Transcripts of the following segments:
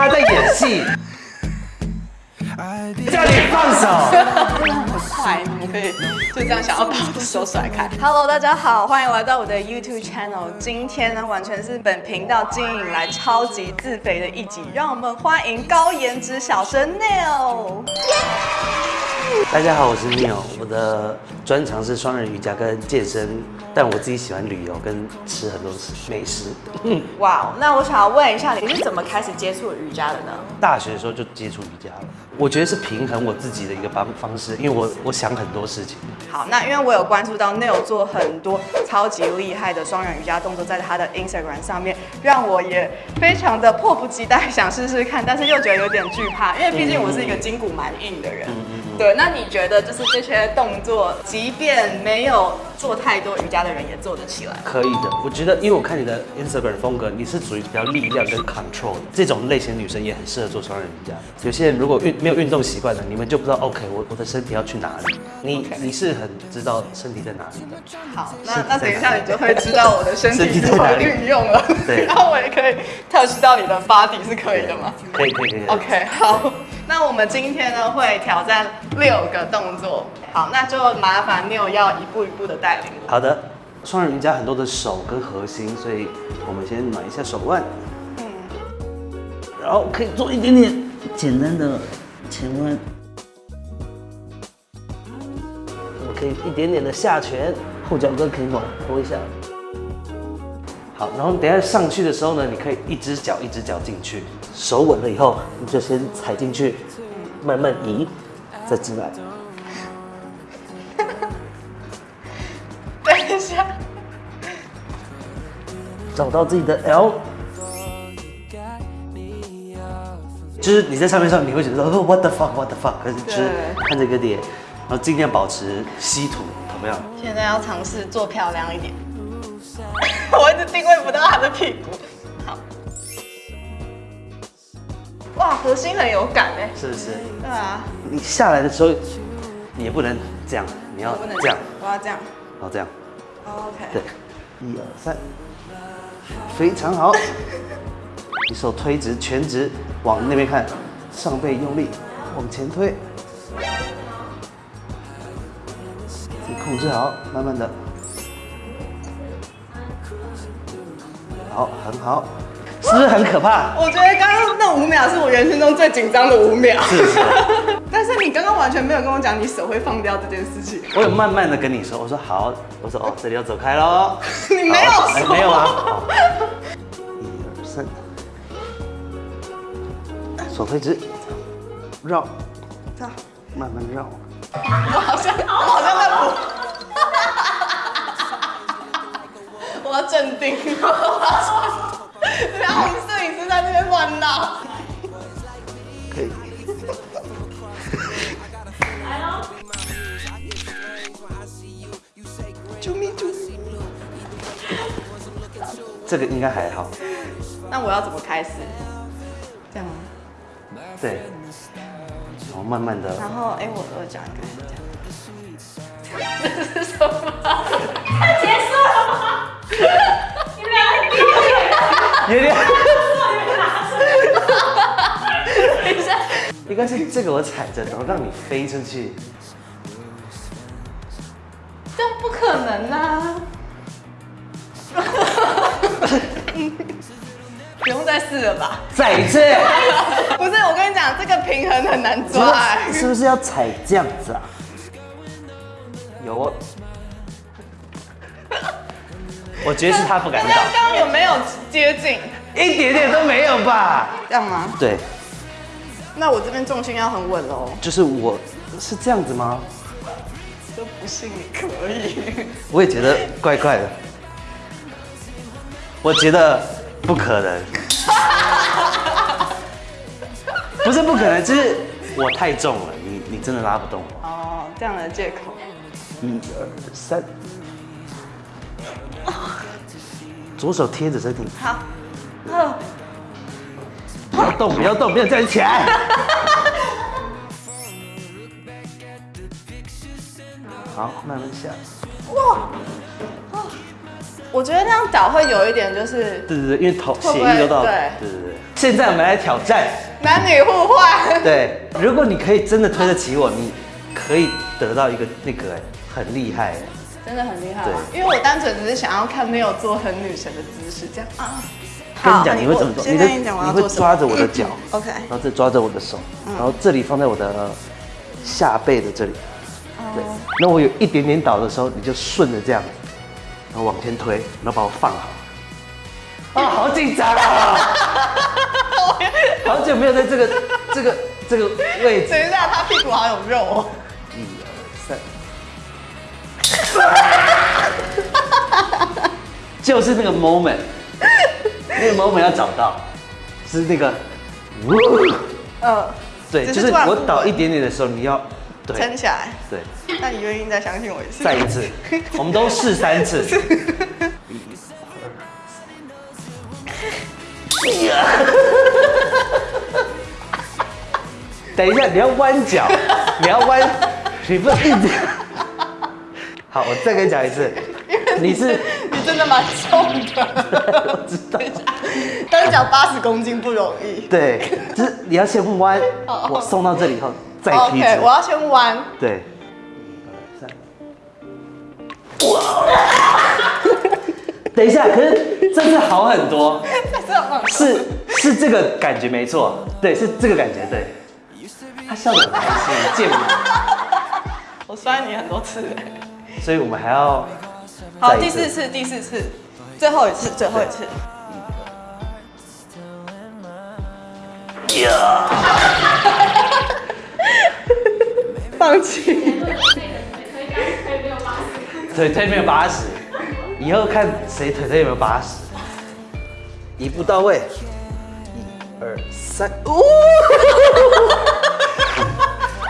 他在演戏，叫你放手。快，你们可以就这样想要把我的手甩开。Hello，大家好，欢迎来到我的 YouTube channel。今天呢，完全是本频道经营以来超级自肥的一集，让我们欢迎高颜值小生 Neil。大家好，我是 Neil，我的专长是双人瑜伽跟健身，但我自己喜欢旅游跟吃很多美食。哇哦，那我想要问一下，你是怎么开始接触瑜伽的呢？大学的时候就接触瑜伽了，我觉得是平衡我自己的一个方方式，因为我我想很多事情。好，那因为我有关注到 Neil 做很多超级厉害的双人瑜伽动作，在他的 Instagram 上面，让我也非常的迫不及待想试试看，但是又觉得有点惧怕，因为毕竟我是一个筋骨蛮硬的人。对，那你觉得就是这些动作，即便没有做太多瑜伽的人也做得起来？可以的，我觉得，因为我看你的 Instagram 风格，你是属于比较力量跟 control 这种类型的女生，也很适合做双人瑜伽。有些人如果运没有运动习惯的，你们就不知道 OK，我我的身体要去哪里。你你是很知道身体在哪里的。好，那那等一下你就会知道我的身体 怎么运用了。对，然后我也可以 touch 到你的 body 是可以的吗？可以可以可以。OK，好，那我们今天呢会挑战六个动作。好，那就麻烦 Neil 要一步一步的带领我。好的，双人瑜伽很多的手跟核心，所以我们先暖一下手腕，嗯，然后可以做一点点简单的前弯，我可以一点点的下拳，后脚跟可以往拖一下。好，然后等一下上去的时候呢，你可以一只脚一只脚进去，手稳了以后，你就先踩进去，慢慢移，再进来。等一下，找到自己的 L，就是你在上面上，你会觉得哦 what the fuck what the fuck，可是就是看这个点，然后尽量保持吸土，怎么样？现在要尝试做漂亮一点。我一直定位不到他的屁股。哇，核心很有感哎。是不是？对啊。你下来的时候，你也不能这样，你要不能这样，，我要这样。然后这样，OK。对，一二三，非常好。你手推直，全直，往那边看，上背用力，往前推，你控制好，慢慢的，好，很好，是不是很可怕？我觉得刚刚那五秒是我人生中最紧张的五秒。是是？但是你刚刚完全没有跟我讲你手会放掉这件事情。我有慢慢的跟你说，我说好，我说哦，这里要走开喽。你没有说。没有啊。好一二三，手推直，绕，这样慢慢绕。我好像，我好像在补。我要镇定。然后摄影师在那边乱闹。可以。救命救命！这个应该还好。那我要怎么开始？这样吗？对。然后慢慢的，然后，哎、我我讲一个这样。这是什么？结束了吗？你们俩有点，等一下，应该是这个我踩着，然后让你飞出去。这样不可能啊！不用再试了吧？再一次，不是，我跟你讲，这个平衡很难抓、哎是不是要踩这样子啊？有我。我觉得是他不敢 刚倒，刚有没有接近？一点点都没有吧？这样吗？对，那我这边重心要很稳哦。就是我是这样子吗？就不信你可以。我也觉得怪怪的。我觉得不可能，不是不可能，就是我太重了，你你真的拉不动我。哦，这样的借口。一二三，左手贴着身体，好，二，不要动，不要动，不要站起来。好，慢慢下。哇，我觉得那样倒会有一点就是对对对，因为头血液流到，对对对对。现在我们来挑战，男女互换。对，如果你可以真的推得起我，你可以得到一个那个哎，很厉害哎。真的很厉害啊，因为我单纯只是想要看 Neil 做很女神的姿势，这样啊。跟你讲，你会怎么做？的先跟你会做。抓着我的脚，OK。然后再抓着我的手，然后这里放在我的下背的这里。对，那我有一点点倒的时候，你就顺着这样，然后往前推，然后把我放好。啊，好紧张啊！好久没有在这个这个这个位置。等一下，他屁股好有肉哦。一二三，就是那个 moment，那个 moment 要找到，是那个，呜嗯，对，就是我倒一点点的时候，你要对撑起来。对，那你愿意再相信我一次？再一次，我们都试三次。等一下，你要弯脚，你要弯，你不能一直。好，我再跟你讲一次，你是的蛮重的。我知道，单脚八十公斤不容易。对，就是你要先弯，哦我送到这里以后再踢 OK，我。要先弯。对，一二三，哇！等一下，可是这次好很多，是是这个感觉没错，对，是这个感觉，对。他笑得很开心，贱吗？我摔你很多次。所以我们还要好，第四次，第四次，最后一次，最后一次。放弃。腿推没有八十，以后看谁腿推有没有八十，一步到位，一二三，哦！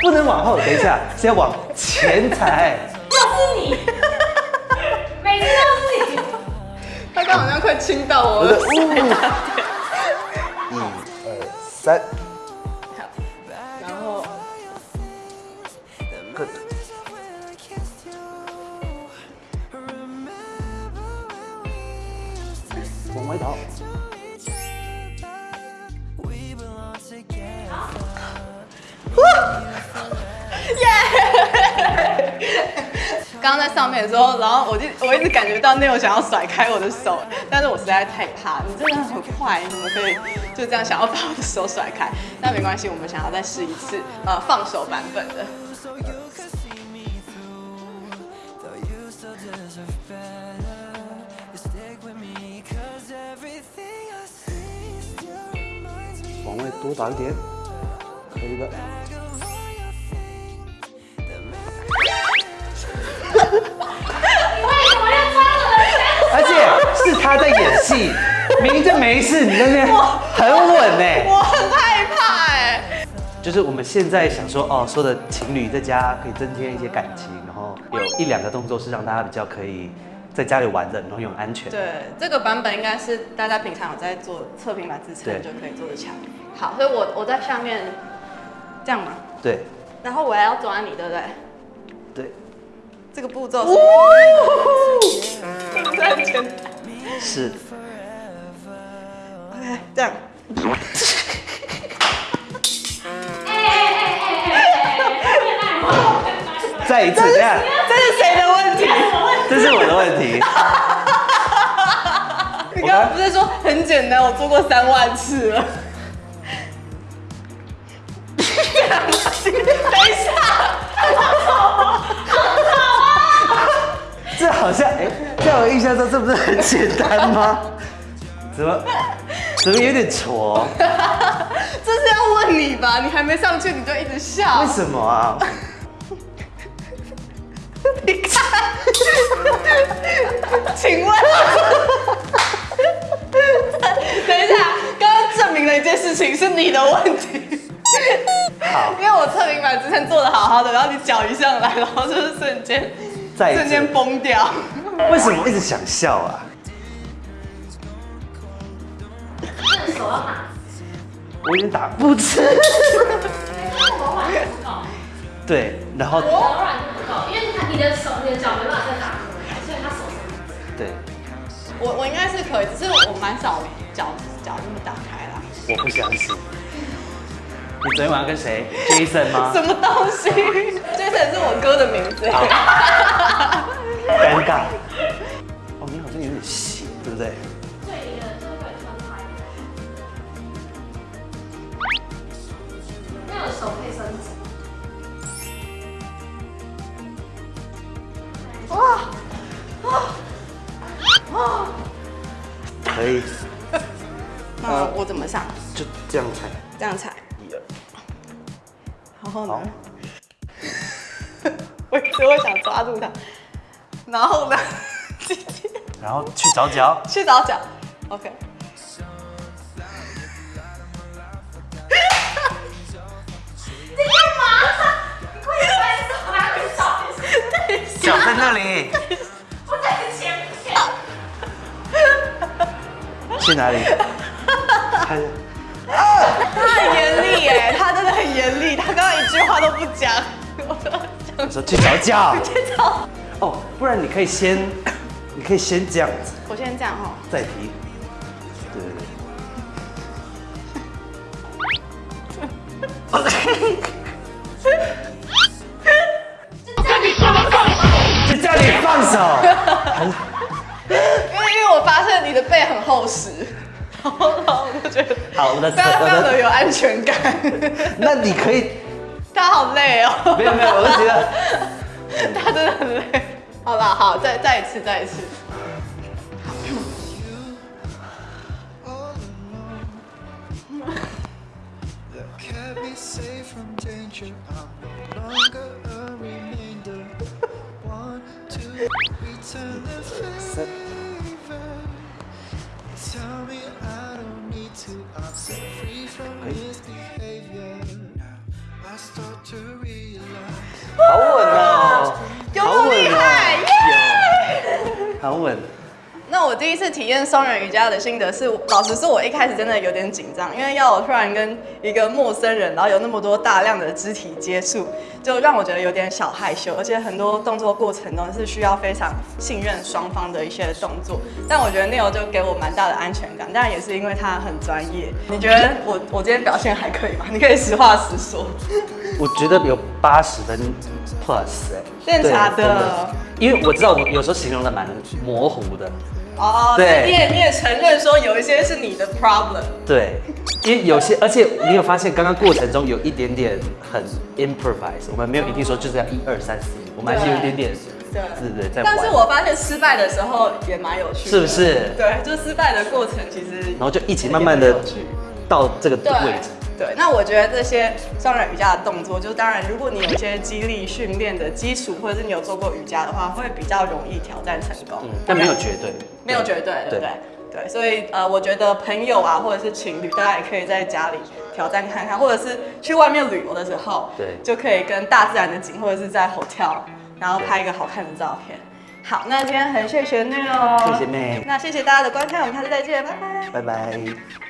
不能往后，等一下是要往前踩。又是你，刚好像快亲到我了。呜！一二三，然后各往外倒。刚刚在上面的时候，然后我就我一直感觉到 Neil 想要甩开我的手，但是我实在太怕，你真的很快，你怎么可以就这样想要把我的手甩开？那没关系，我们想要再试一次呃放手版本的。往外多打一点，可以的。为什么要抓我？而且是他在演戏，明明就没事，你在那边很稳呢。我很害怕哎、就是我们现在想说，哦，说的情侣在家可以增添一些感情，然后有一两个动作是让大家比较可以在家里玩的，然后又很安全。对，这个版本应该是大家平常有在做侧平板支撑就可以做的强。好，所以我我在下面这样嘛，对然后我还要抓你，对不对？对，这个步骤是，是不是很简单是。？OK，这样。再一次，这样，这是谁的问题？这是我的问题。你刚刚不是说很简单，我做过三万次了。等一下，在我印象中，这不是很简单吗？怎么，怎么有点挫？这是要问你吧？你还没上去你就一直笑为。什么啊？你看，请问，等一下，刚刚证明了一件事情是你的问题。好，因为我测平板之前做的好好的，然后你脚一上来，然后就是瞬间瞬间崩掉。为什么一直想笑啊？这手要打，我有点打不吃。柔软度不够，对，然后柔软度不够，因为他你的手、你的脚没办法再打，所以他手对。我我应该，是可以，只是我蛮少脚脚这么打开啦。我不相信。你昨天晚上跟谁？Jason 吗？什么东西？Jason 是我哥的名字。好 尴尬。哦，你好像有点斜，对不对？对的，这个分开。那有手可以伸直。哇哇！可以，那我怎么上？就这样踩。这样踩。然后呢？我一直我想抓住它，然后呢？然后去找脚。去找脚。OK。你干嘛？你快点把你手拿去找。脚在 那里。我在你前面。去哪里？看他很严他真的很严厉，他刚刚一句话都不讲。我说去找脚。去找。哦，不然你可以先，你可以先这样子，我先这样哈。再提。对对对。就叫你放手。因为因为我发现你的背很厚实，然后然后我就觉得好，我的非常非我的，常的有安全感。那你可以，他好累哦。没有没有，我就觉得，他真的很累。好了，好，再再一次，再一次。好稳哦，有没有厉害？耶！好稳。那我第一次体验双人瑜伽的心得是，老实说，我一开始真的有点紧张，因为要我突然跟一个陌生人，然后有那么多大量的肢体接触，就让我觉得有点小害羞，而且很多动作过程中是需要非常信任双方的一些动作。但我觉得 Neil 就给我蛮大的安全感，当然也是因为他很专业。你觉得我我今天表现还可以吗？你可以实话实说。我觉得有八十分 plus 哎，对真的假的？因为我知道我有时候形容的蛮模糊的，哦，对。你也你也承认说有一些是你的 problem。对，因为有些，而且你有发现刚刚过程中有一点点很 improvise，我们没有一定说就是要一二三四，我们还是有一点点，对对对，在，但是我发现失败的时候也蛮有趣的，是不是？对，就失败的过程其实，然后就一起慢慢的到这个位置，对，那我觉得这些双人瑜伽的动作，就当然，如果你有一些肌力训练的基础，或者是你有做过瑜伽的话，会比较容易挑战成功。嗯，但没有绝对，没有绝对，对不对？对，所以呃，我觉得朋友啊，或者是情侣，大家也可以在家里挑战看看，或者是去外面旅游的时候，对就可以跟大自然的景，或者是在 hotel，然后拍一个好看的照片。好，那今天很谢谢 Neil，谢谢妹那谢谢大家的观看，我们下次再见，拜拜。拜拜。